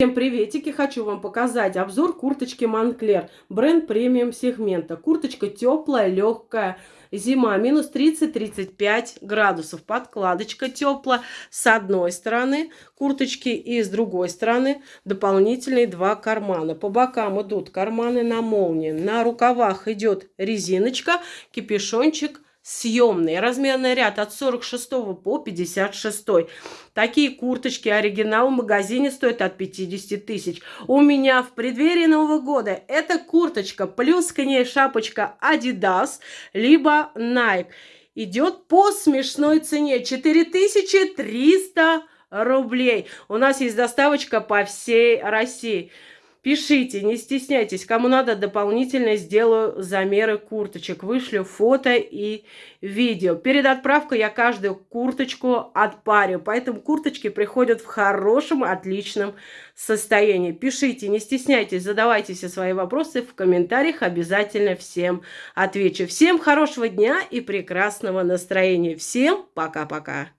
Всем приветики! Хочу вам показать обзор курточки Монклер. Бренд премиум сегмента. Курточка теплая, легкая. Зима минус 30-35 градусов. Подкладочка теплая с одной стороны курточки и с другой стороны дополнительные два кармана. По бокам идут карманы на молнии. На рукавах идет резиночка, кипишончик съемный. Размерный ряд от 46 по 56. Такие курточки оригинал в магазине стоят от 50 тысяч. У меня в преддверии Нового года эта курточка плюс к ней шапочка Adidas, либо Nike. Идет по смешной цене 4300 рублей. У нас есть доставочка по всей России. Пишите, не стесняйтесь. Кому надо, дополнительно сделаю замеры курточек. Вышлю фото и видео. Перед отправкой я каждую курточку отпарю. Поэтому курточки приходят в хорошем, отличном состоянии. Пишите, не стесняйтесь, задавайте все свои вопросы в комментариях. Обязательно всем отвечу. Всем хорошего дня и прекрасного настроения. Всем пока-пока.